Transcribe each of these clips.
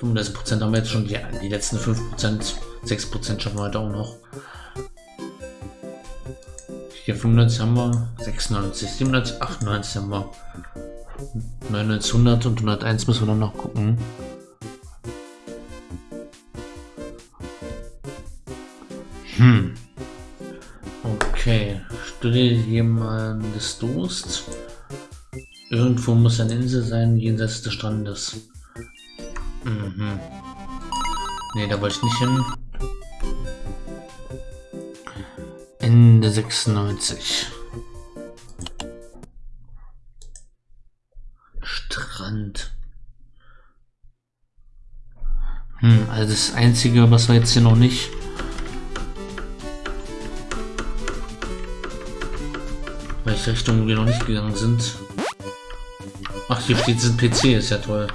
35% haben wir jetzt schon, die, die letzten 5%, 6% schaffen wir heute auch noch. Hier 95 haben wir, 96, 97, 98 haben wir. 99, 100 und 101 müssen wir dann noch gucken. Hm. Okay, studiere jemandes Durst. Irgendwo muss eine Insel sein, jenseits des Strandes. Mhm. Ne, da wollte ich nicht hin. Ende 96. Strand. Hm, also das Einzige, was wir jetzt hier noch nicht... Welche Richtung wir noch nicht gegangen sind. Ach, hier steht ein PC, ist ja toll.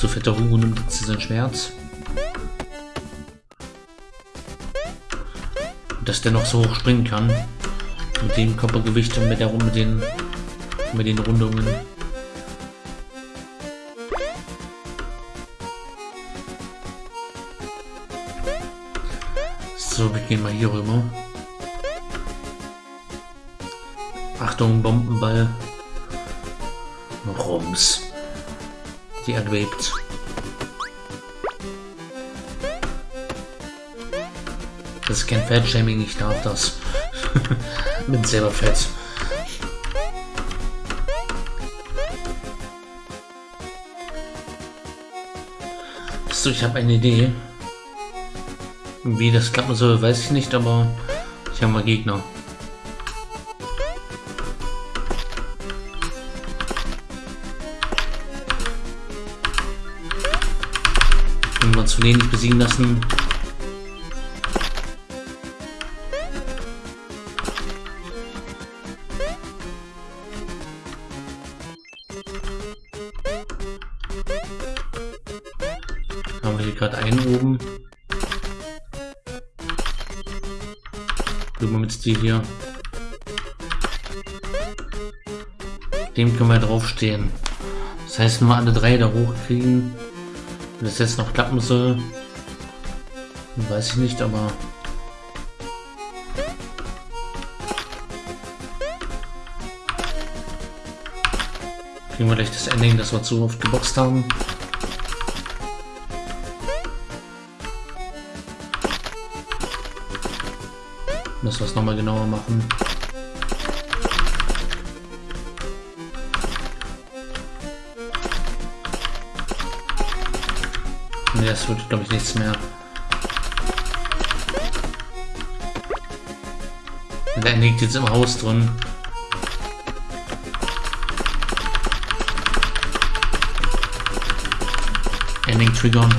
So fetter Hugo nimmt jetzt sein Schwert. Dass der noch so hoch springen kann. Mit dem Körpergewicht und mit der mit den mit den Rundungen. So, wir gehen mal hier rüber. Achtung, Bombenball. Rums. Die Erde bebt. Das ist kein Fettshaming, ich darf das. Bin selber fett. So, ich habe eine Idee. Wie das klappen soll, weiß ich nicht, aber ich habe mal Gegner. Wenn wir uns von denen nicht besiegen lassen, haben wir hier gerade einen oben. Drüben mit die hier. Dem können wir draufstehen. Das heißt, nur alle drei da hochkriegen. Wenn das jetzt noch klappen soll, weiß ich nicht, aber kriegen wir gleich das Ending, das wir zu oft geboxt haben. Müssen wir es nochmal genauer machen. Ne, das wird glaube ich nichts mehr. Der liegt jetzt im Haus drin. Ending triggern.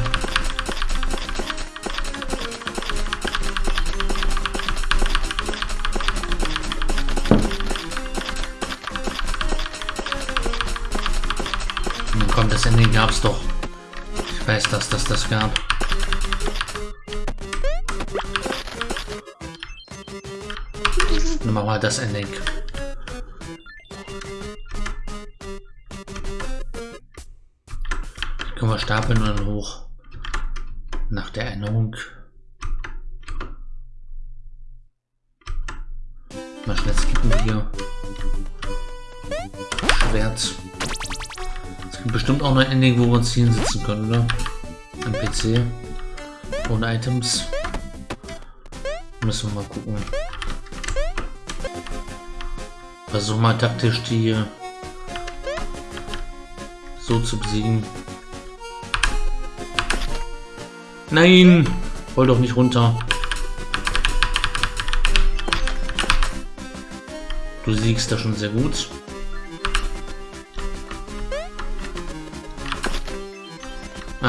Komm, das Ending gab's doch. Weiß, dass das das gab. Dann machen wir das Ending. Können wir stapeln und dann hoch. Nach der Erinnerung. Mal schnell skippen hier. Schwert. Bestimmt auch noch ein Ending, wo wir uns hinsetzen können, oder? Am PC. Ohne Items. Müssen wir mal gucken. Versuch mal taktisch die so zu besiegen. Nein! Roll doch nicht runter. Du siegst da schon sehr gut.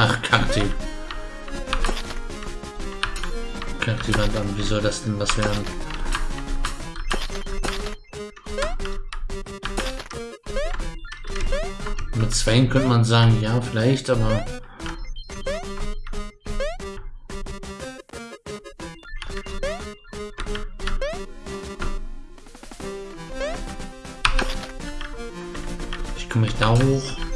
Ach, Kakti. Kakti Wand an. Wie soll das denn was werden? Mit zwei könnte man sagen, ja, vielleicht, aber... Ich komme ich da hoch.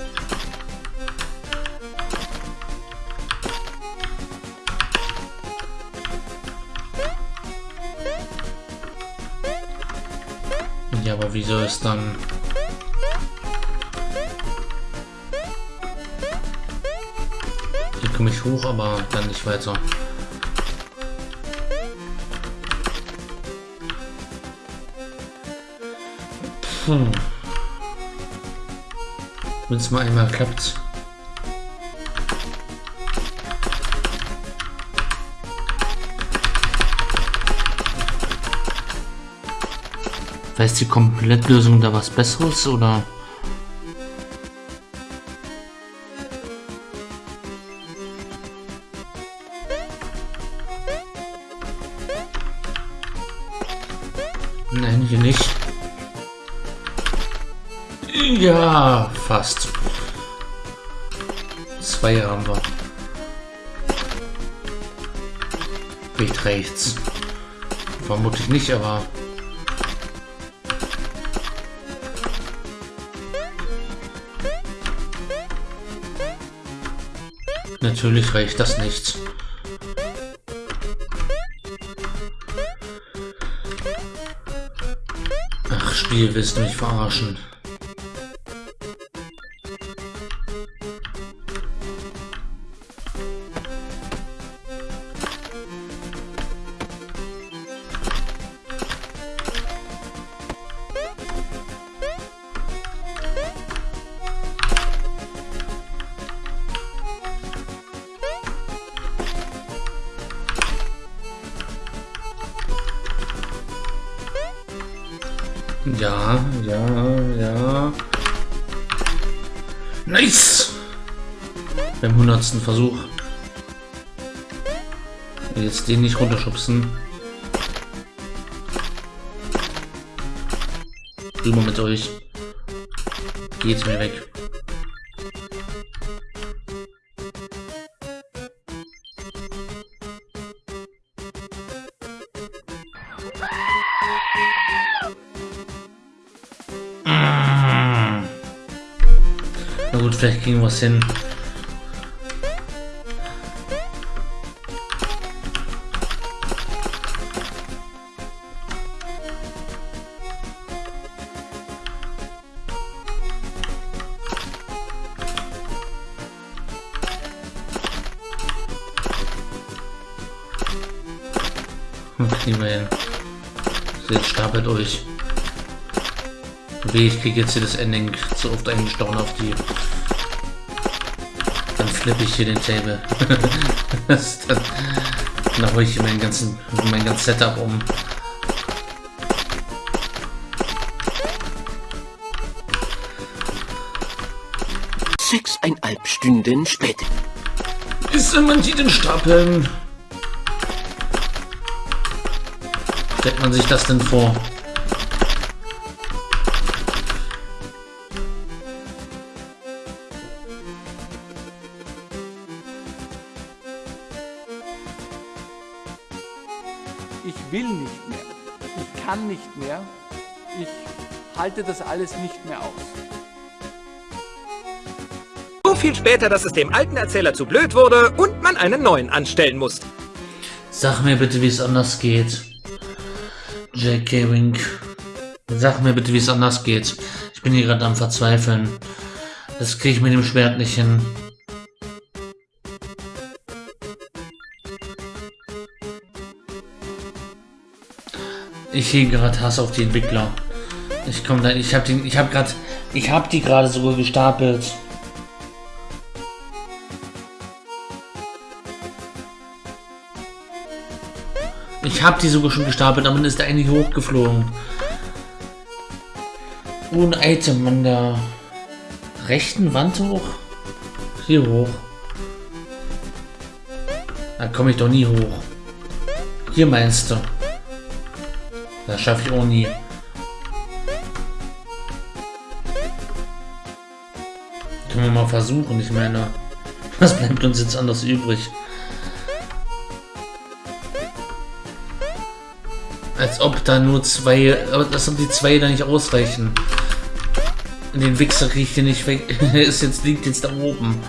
Aber wie soll es dann... Hier komme ich hoch, aber dann nicht weiter. Hm. Wenn es mal einmal klappt. Weiß die Komplettlösung da was Besseres oder? Nein, hier nicht. Ja, fast. Zwei haben wir. Nicht rechts. Vermutlich nicht, aber Natürlich reicht das nicht. Ach, Spiel, willst du mich verarschen? Ja, ja. Nice! Beim hundertsten Versuch. Jetzt den nicht runterschubsen. Rüber mit euch. Geht mir weg. Gut, vielleicht kriegen wir es hin. Kriegen wir hin. Jetzt stapelt euch. Weh, ich kriege jetzt hier das Ending zu oft eingestochen auf die. Dann flippe ich hier den Table. dann, dann hole ich hier meinen ganzen, mein ganzes Setup um. Sechseinhalb Stunden später. Ist man die den Stapeln? Stellt man sich das denn vor? Will nicht mehr. Ich kann nicht mehr. Ich halte das alles nicht mehr aus. So viel später, dass es dem alten Erzähler zu blöd wurde und man einen neuen anstellen muss. Sag mir bitte, wie es anders geht. J.K. Wink. Sag mir bitte, wie es anders geht. Ich bin hier gerade am Verzweifeln. Das kriege ich mit dem Schwert nicht hin. Ich hege gerade Hass auf die Entwickler. Ich komme da, ich habe den, ich habe gerade, ich habe die gerade sogar gestapelt. Ich habe die sogar schon gestapelt, dann ist der eine hochgeflogen. Ohne Item an der rechten Wand hoch. Hier hoch. Da komme ich doch nie hoch. Hier meinst du? Das schaffe ich auch nie. Können wir mal versuchen, ich meine. Was bleibt uns jetzt anders übrig? Als ob da nur zwei, aber dass die zwei da nicht ausreichen. Den Wichser kriege ich hier nicht weg. ist jetzt liegt jetzt da oben.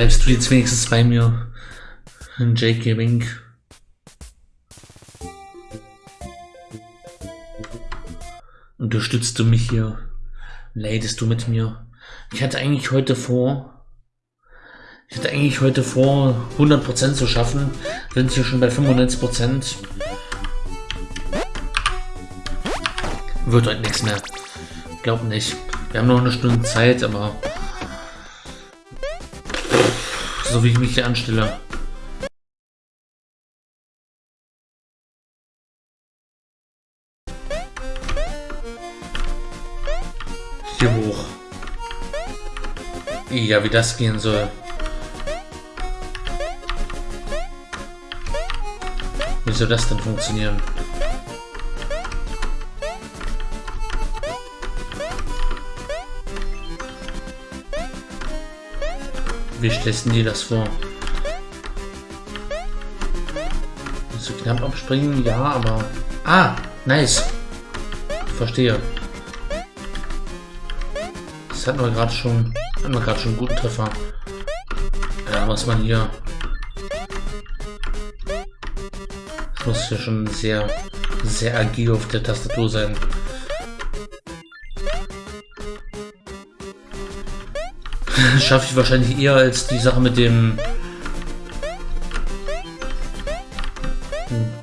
Bleibst du jetzt wenigstens bei mir? J.K. Wink. Unterstützt du mich hier? Leidest du mit mir? Ich hatte eigentlich heute vor, ich hatte eigentlich heute vor, 100% zu schaffen. Sind hier schon bei 95%. Wird heute nichts mehr. Glaub nicht. Wir haben noch eine Stunde Zeit, aber so wie ich mich hier anstelle. Hier hoch. Ja, wie das gehen soll. Wie soll das denn funktionieren? Wie du dir das vor? So knapp abspringen? Ja, aber... Ah, nice. Verstehe. Das hatten wir gerade schon... Hatten wir gerade schon einen guten Treffer. Ja, was man hier... Das muss ja schon sehr, sehr agil auf der Tastatur sein. schaffe ich wahrscheinlich eher als die Sache mit dem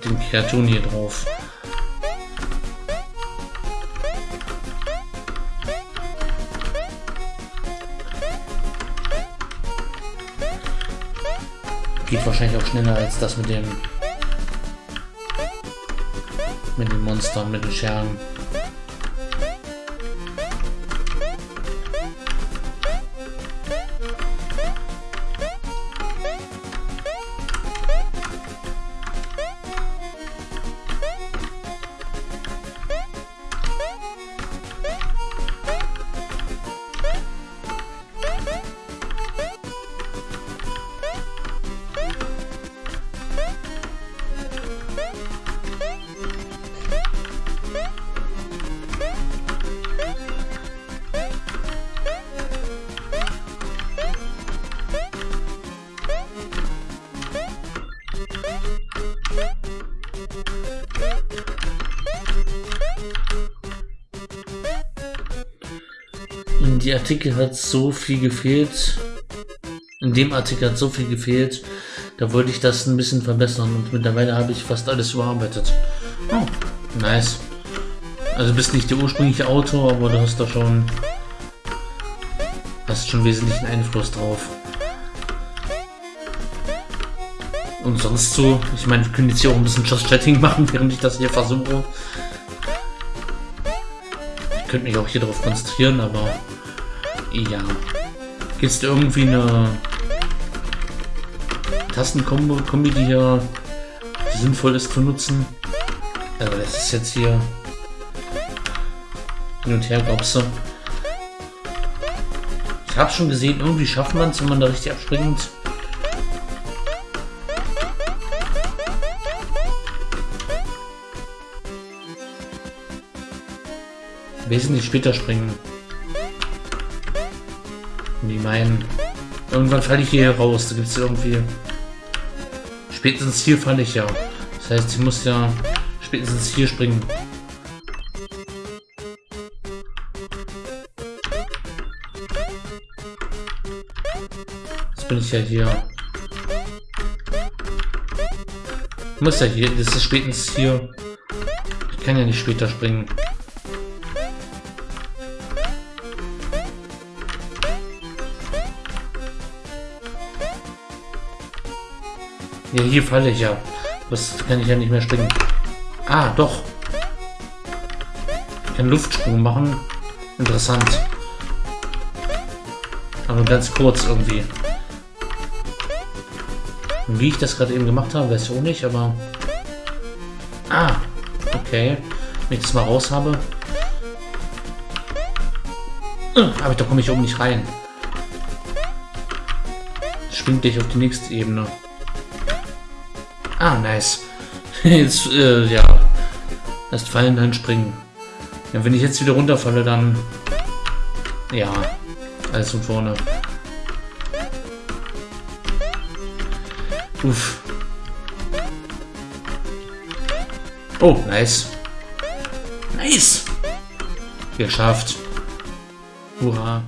den Kreaturen hier drauf. Geht wahrscheinlich auch schneller als das mit dem mit den Monstern, mit den Schergen. In die Artikel hat so viel gefehlt. In dem Artikel hat so viel gefehlt. Da wollte ich das ein bisschen verbessern und mittlerweile habe ich fast alles überarbeitet. Oh, nice. Also bist nicht der ursprüngliche Autor, aber du hast da schon hast schon wesentlichen Einfluss drauf. Und sonst so, ich meine, wir können jetzt hier auch ein bisschen Just Chatting machen, während ich das hier versuche. Ich könnte mich auch hier darauf konzentrieren, aber ja. Gibt es irgendwie eine Tastenkombi, die hier sinnvoll ist zu nutzen? Aber das ist jetzt hier hin und her Gopse. Ich habe schon gesehen, irgendwie schafft man es, wenn man da richtig abspringt. Wesentlich später springen. Wie meinen. Irgendwann falle ich hier raus. Da gibt es irgendwie. Spätestens hier falle ich ja. Das heißt, ich muss ja spätestens hier springen. Jetzt bin ich ja hier. Ich muss ja hier. Das ist spätestens hier. Ich kann ja nicht später springen. Ja, hier falle ich ja. Das kann ich ja nicht mehr springen. Ah, doch. Ich kann Luftsprung machen. Interessant. Aber ganz kurz irgendwie. Und wie ich das gerade eben gemacht habe, weiß ich auch nicht, aber... Ah, okay. Wenn ich das mal raus habe... Aber da komme ich oben nicht rein. Springt dich auf die nächste Ebene. Ah, nice. Jetzt, äh, ja. Erst fallen, dann springen. Ja, wenn ich jetzt wieder runterfalle, dann... Ja. Alles von vorne. Uff. Oh, nice. Nice. Geschafft. Hurra.